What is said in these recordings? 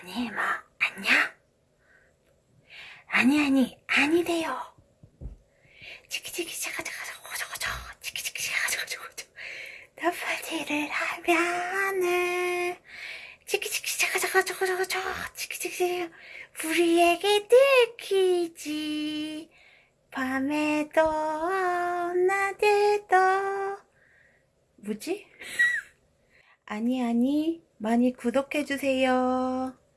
아니 뭐 안녕? 아니 아니 아니래요. 치키치키 자가자가 저거저거 치키치키 몇 번째를 하면은 치키치키 자가자가 저거저거 치키치키 우리에게 들키지. 밤에도 낮에도. 뭐지? 아니 아니 많이 구독해주세요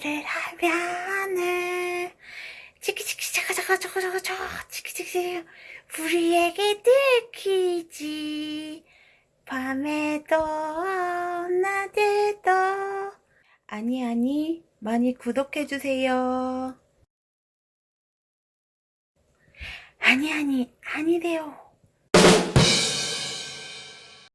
번째를 하면은 치키치키 저거저거 치키치키 우리에게 들키지. 밤에도 낮에도 아니 아니 많이 구독해주세요. 아니 아니 아니래요